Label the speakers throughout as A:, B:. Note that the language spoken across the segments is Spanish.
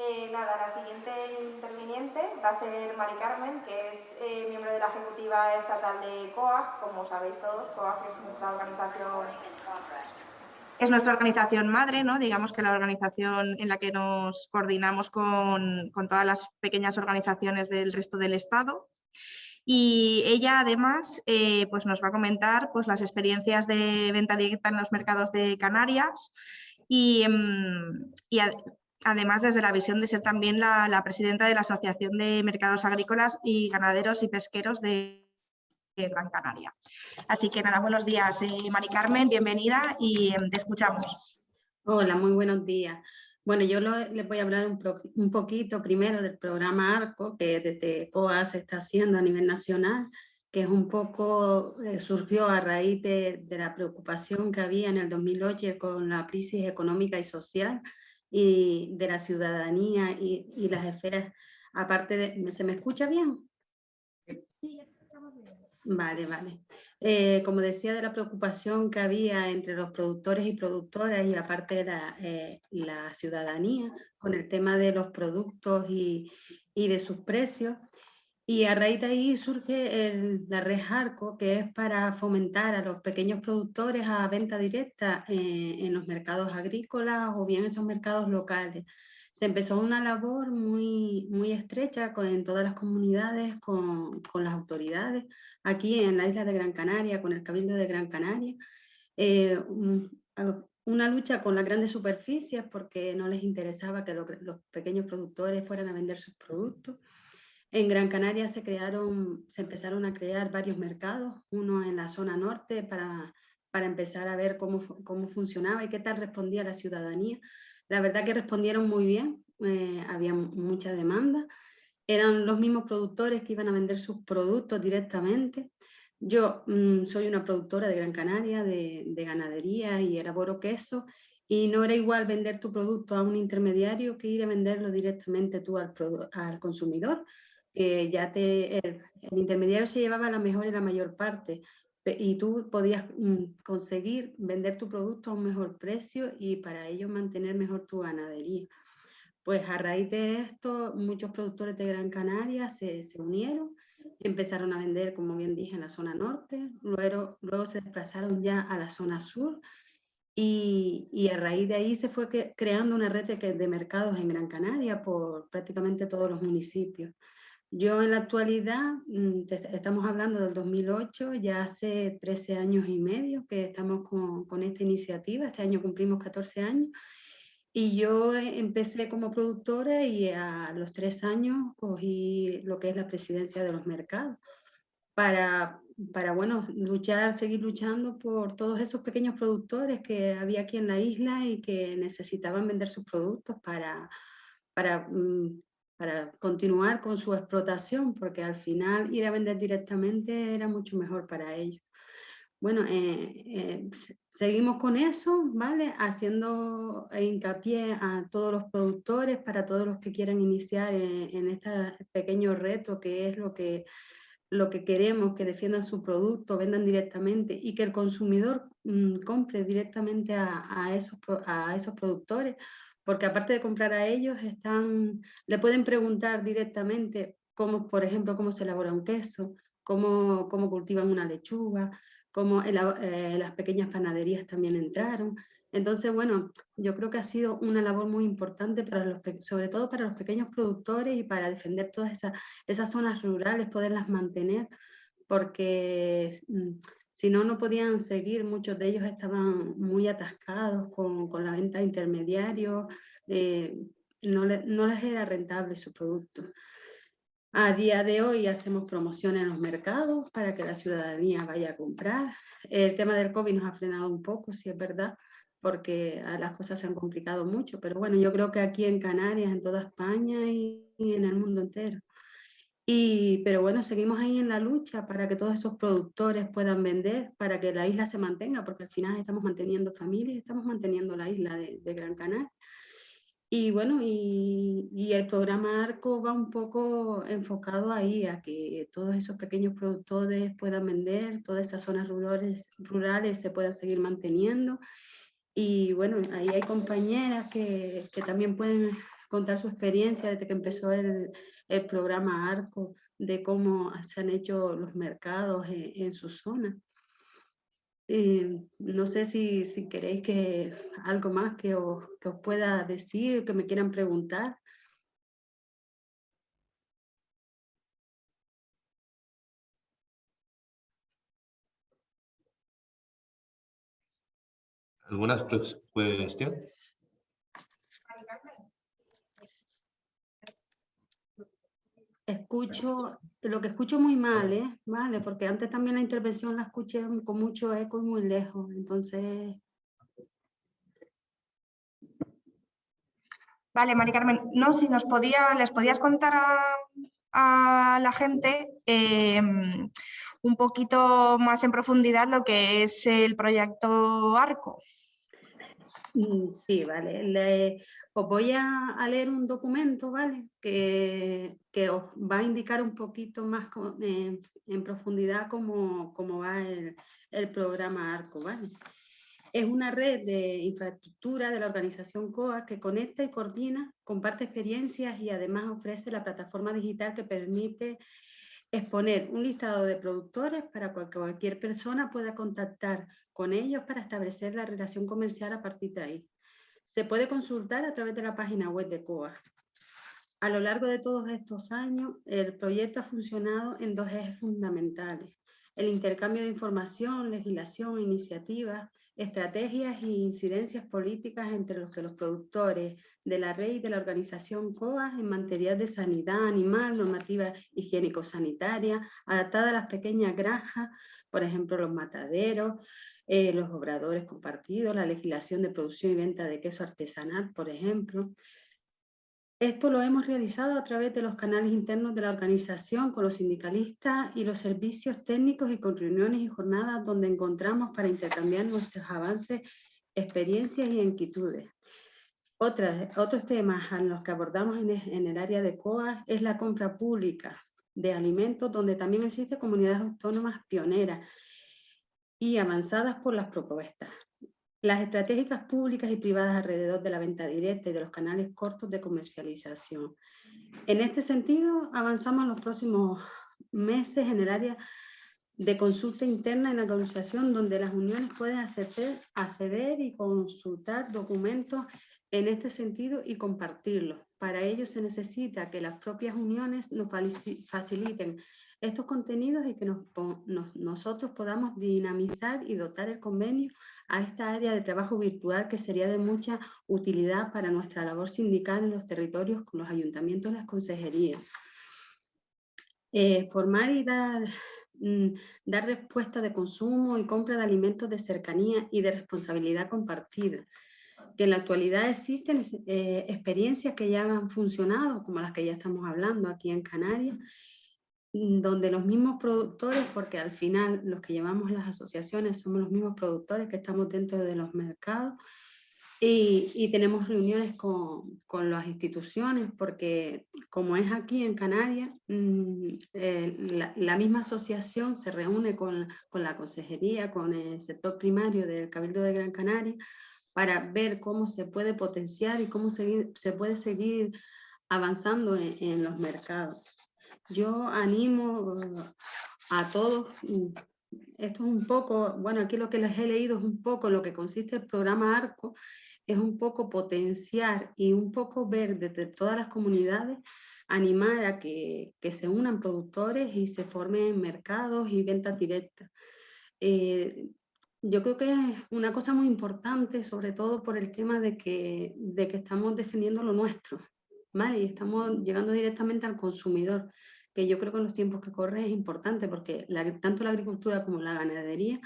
A: Eh, nada, la siguiente interviniente va a ser Mari Carmen, que es eh, miembro de la Ejecutiva Estatal de COAG. Como sabéis todos, COAG es nuestra organización es nuestra organización madre, ¿no? digamos que la organización en la que nos coordinamos con, todas las pequeñas organizaciones del resto del Estado. Y ella además eh, pues nos va a comentar pues, las experiencias de venta directa en los mercados de Canarias y, em, además desde la visión de ser también la, presidenta de la Asociación de Mercados Agrícolas y Ganaderos y Pesqueros de, Gran Canaria. Así que nada, buenos días, eh, Mari Carmen, bienvenida y em, te escuchamos.
B: Hola, muy buenos días. Bueno, yo les voy a hablar un, poquito primero del programa ARCO, que desde COA se está haciendo a nivel nacional, que es un poco, eh, surgió a raíz de, la preocupación que había en el 2008 con la crisis económica y social y de la ciudadanía y, y las esferas, aparte de, ¿se me escucha bien? Sí, escuchamos bien. Vale, vale. Eh, como decía, de la preocupación que había entre los productores y productoras y aparte de la, eh, la ciudadanía con el tema de los productos y, y, de sus precios. Y a raíz de ahí surge el, la red Arco, que es para fomentar a los pequeños productores a venta directa eh, en los mercados agrícolas o bien en esos mercados locales se empezó una labor muy, muy estrecha con, en todas las comunidades, con, con, las autoridades, aquí en la isla de Gran Canaria, con el Cabildo de Gran Canaria, eh, una lucha con las grandes superficies porque no les interesaba que los pequeños productores fueran a vender sus productos. En Gran Canaria se, crearon, se empezaron a crear varios mercados, uno en la zona norte para, para empezar a ver cómo, cómo funcionaba y qué tal respondía la ciudadanía la verdad que respondieron muy bien, eh, había mucha demanda. Eran los mismos productores que iban a vender sus productos directamente. Yo mm, soy una productora de Gran Canaria, de, ganadería y elaboro queso y no era igual vender tu producto a un intermediario que ir a venderlo directamente tú al, al consumidor. Ya te, el, intermediario se llevaba la mejor y la mayor parte, y tú podías mm, conseguir vender tu producto a un mejor precio y para ello mantener mejor tu ganadería. Pues a raíz de esto, muchos productores de Gran Canaria se, se unieron, empezaron a vender, como bien dije, en la zona norte, luego, luego se desplazaron ya a la zona sur y, y a raíz de ahí se fue creando una red de, de mercados en Gran Canaria por prácticamente todos los municipios. Yo en la actualidad, mm, estamos hablando del 2008, ya hace 13 años y medio que estamos con, con, esta iniciativa, este año cumplimos 14 años, y yo eh, empecé como productora y a los tres años cogí lo que es la presidencia de los mercados, para, para bueno, luchar, seguir luchando por todos esos pequeños productores que había aquí en la isla y que necesitaban vender sus productos para, para mm, para continuar con su explotación, porque al final ir a vender directamente era mucho mejor para ellos. Bueno, eh, eh, seguimos con eso, ¿vale? Haciendo hincapié a todos los productores, para todos los que quieran iniciar en, este pequeño reto, que es lo que, lo que queremos, que defiendan su producto, vendan directamente y que el consumidor mm, compre directamente a, a, esos, a esos productores porque aparte de comprar a ellos, están, le pueden preguntar directamente cómo, por ejemplo, cómo se elabora un queso, cómo, cómo cultivan una lechuga, cómo eh, las pequeñas panaderías también entraron. Entonces, bueno, yo creo que ha sido una labor muy importante, para los, sobre todo para los pequeños productores y para defender todas esas, esas zonas rurales, poderlas mantener, porque mm, si no, no podían seguir, muchos de ellos estaban muy atascados con, con la venta de intermediarios, eh, no, no, les era rentable su producto. A día de hoy hacemos promociones en los mercados para que la ciudadanía vaya a comprar. El tema del COVID nos ha frenado un poco, si es verdad, porque las cosas se han complicado mucho, pero bueno, yo creo que aquí en Canarias, en toda España y en el mundo entero, pero bueno, seguimos ahí en la lucha para que todos esos productores puedan vender, para que la isla se mantenga, porque al final estamos manteniendo familias, estamos manteniendo la isla de, Gran Canaria. Y bueno, y, y, el programa ARCO va un poco enfocado ahí, a que todos esos pequeños productores puedan vender, todas esas zonas rurales, rurales se puedan seguir manteniendo. Y bueno, ahí hay compañeras que, que también pueden contar su experiencia desde que empezó el, el programa ARCO, de cómo se han hecho los mercados en, su zona. Eh, no sé si, si, queréis que algo más que os, que os pueda decir, que me quieran preguntar.
C: ¿Alguna cuestión?
B: Escucho, lo que escucho muy mal, ¿eh? Vale, porque antes también la intervención la escuché con mucho eco y muy lejos, entonces...
A: Vale, Mari Carmen, no, si nos podía, les podías contar a, la gente em, un poquito más en profundidad lo que es el proyecto ARCO.
B: Mm, sí, vale. os voy a, leer un documento, ¿vale? Que, os va a indicar un poquito más en profundidad cómo, va el, el, programa ARCO, ¿vale? Es una red de infraestructura de la organización COA que conecta y coordina, comparte experiencias y además ofrece la plataforma digital que permite exponer un listado de productores para que cualquier persona pueda contactar con ellos para establecer la relación comercial a partir de ahí. Se puede consultar a través de la página web de COA. A lo largo de todos estos años, el proyecto ha funcionado en dos ejes fundamentales. El intercambio de información, legislación, iniciativas, estrategias e incidencias políticas entre los que los productores de la red y de la organización COA en materia de sanidad animal, normativa higiénico-sanitaria, adaptada a las pequeñas granjas, por ejemplo los mataderos, eh, los obradores compartidos, la legislación de producción y venta de queso artesanal, por ejemplo, esto lo hemos realizado a través de los canales internos de la organización con los sindicalistas y los servicios técnicos y con reuniones y jornadas donde encontramos para intercambiar nuestros avances, experiencias y inquietudes. otros temas en los que abordamos en en el área de COA es la compra pública de alimentos, donde también existen comunidades autónomas pioneras y avanzadas por las propuestas. Las estratégicas públicas y privadas alrededor de la venta directa y de los canales cortos de comercialización. En este sentido, avanzamos en los próximos meses en el área de consulta interna en la organización donde las uniones pueden acceder, acceder y consultar documentos en este sentido y compartirlos. Para ello se necesita que las propias uniones nos faciliten estos contenidos y que nosotros podamos dinamizar y dotar el convenio a esta área de trabajo virtual que sería de mucha utilidad para nuestra labor sindical en los territorios con los ayuntamientos y las consejerías. Eh, formar y dar, mm, dar respuesta de consumo y compra de alimentos de cercanía y de responsabilidad compartida que en la actualidad existen eh, experiencias que ya han funcionado, como las que ya estamos hablando aquí en Canarias, donde los mismos productores, porque al final los que llevamos las asociaciones somos los mismos productores que estamos dentro de los mercados y, tenemos reuniones con, con, las instituciones, porque como es aquí en Canarias, mm, eh, la, misma asociación se reúne con, con la consejería, con el sector primario del Cabildo de Gran Canaria, para ver cómo se puede potenciar y cómo seguir, se puede seguir avanzando en los mercados. Yo animo a todos, esto es un poco, bueno, aquí lo que les he leído es un poco lo que consiste el programa ARCO, es un poco potenciar y un poco ver desde todas las comunidades, animar a que, se unan productores y se formen mercados y ventas directas. Eh, yo creo que es una cosa muy importante, sobre todo por el tema de que, de que estamos defendiendo lo nuestro, ¿vale? Y estamos llegando directamente al consumidor que yo creo que en los tiempos que corren es importante porque tanto la agricultura como la ganadería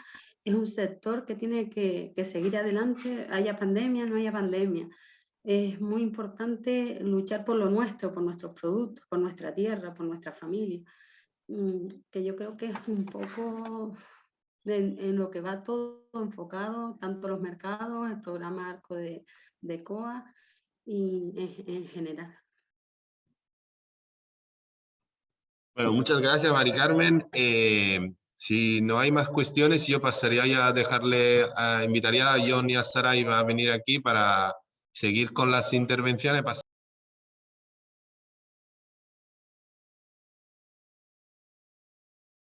B: es un sector que tiene que, seguir adelante, haya pandemia, no haya pandemia. Es muy importante luchar por lo nuestro, por nuestros productos, por nuestra tierra, por nuestra familia, mm, que yo creo que es un poco en, lo que va todo enfocado, tanto los mercados, el programa ARCO de, COA y en general.
C: Bueno, muchas gracias, Mari Carmen. Eh, si no hay más cuestiones, yo pasaría ya a dejarle, invitaría a John y a Sarai a venir aquí para seguir con las intervenciones.